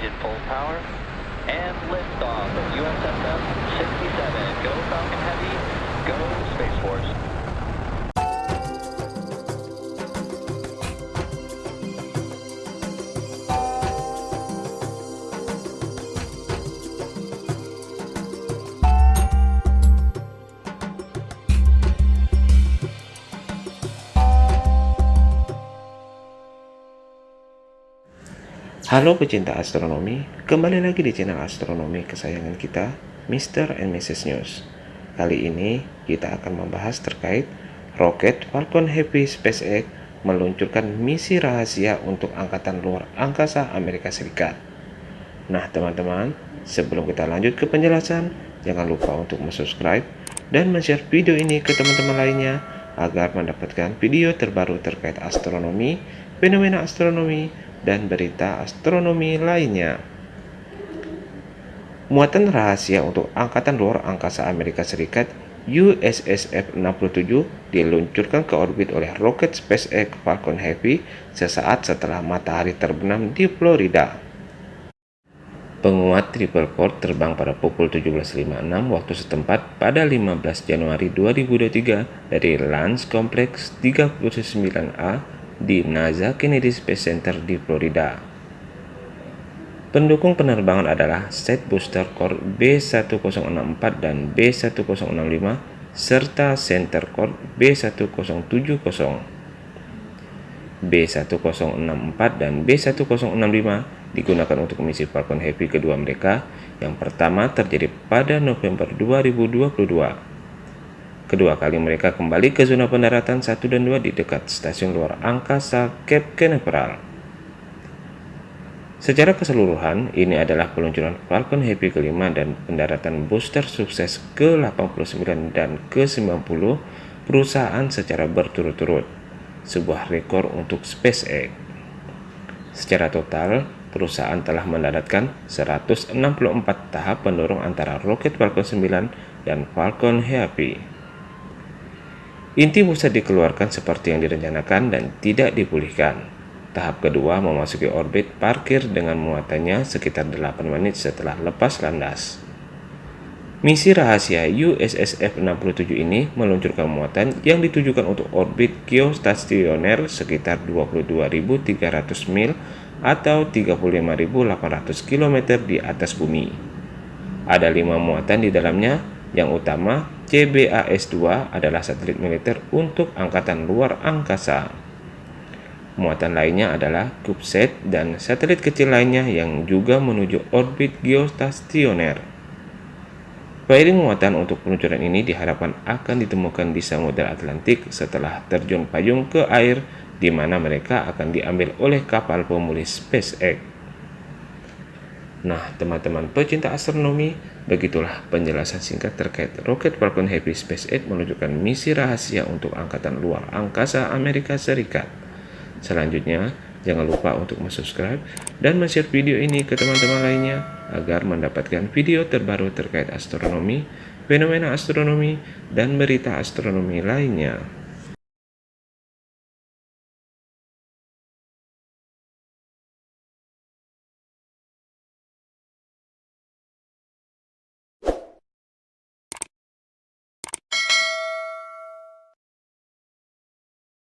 engine full power. And liftoff of USSF 67. Go Falcon Heavy, go Space Force. Halo pecinta astronomi, kembali lagi di channel astronomi kesayangan kita, Mr. and Mrs. News. Kali ini kita akan membahas terkait roket Falcon Heavy SpaceX meluncurkan misi rahasia untuk angkatan luar angkasa Amerika Serikat. Nah teman-teman, sebelum kita lanjut ke penjelasan, jangan lupa untuk subscribe dan share video ini ke teman-teman lainnya agar mendapatkan video terbaru terkait astronomi, fenomena astronomi, dan berita astronomi lainnya. Muatan rahasia untuk Angkatan Luar Angkasa Amerika Serikat USS F-67 diluncurkan ke orbit oleh roket SpaceX Falcon Heavy sesaat setelah matahari terbenam di Florida. Penguat triple core terbang pada pukul 17.56 waktu setempat pada 15 Januari 2023 dari Lance Complex 39A di NASA Kennedy Space Center di Florida. Pendukung penerbangan adalah Set Booster Core B1064 dan B1065 serta Center Core B1070. B1064 dan B1065 digunakan untuk misi Falcon Heavy kedua mereka. Yang pertama terjadi pada November 2022 Kedua kali mereka kembali ke zona pendaratan 1 dan 2 di dekat stasiun luar angkasa Cape Canaveral. Secara keseluruhan, ini adalah peluncuran Falcon Heavy kelima dan pendaratan booster sukses ke-89 dan ke-90 perusahaan secara berturut-turut, sebuah rekor untuk SpaceX. Secara total, perusahaan telah mendaratkan 164 tahap pendorong antara roket Falcon 9 dan Falcon Heavy. Inti pusat dikeluarkan seperti yang direncanakan dan tidak dipulihkan. Tahap kedua memasuki orbit parkir dengan muatannya sekitar 8 menit setelah lepas landas. Misi rahasia USS F-67 ini meluncurkan muatan yang ditujukan untuk orbit geostasioner sekitar 22.300 mil atau 35.800 km di atas bumi. Ada lima muatan di dalamnya, yang utama CBAS-2 adalah satelit militer untuk angkatan luar angkasa. Muatan lainnya adalah CubeSat dan satelit kecil lainnya yang juga menuju orbit geostasioner. Fairing muatan untuk peluncuran ini diharapkan akan ditemukan di Samudra Atlantik setelah terjun payung ke air di mana mereka akan diambil oleh kapal pemulih SpaceX. Nah, teman-teman pecinta astronomi, begitulah penjelasan singkat terkait roket Falcon Heavy SpaceX menunjukkan misi rahasia untuk Angkatan Luar Angkasa Amerika Serikat. Selanjutnya, jangan lupa untuk subscribe dan share video ini ke teman-teman lainnya agar mendapatkan video terbaru terkait astronomi, fenomena astronomi, dan berita astronomi lainnya.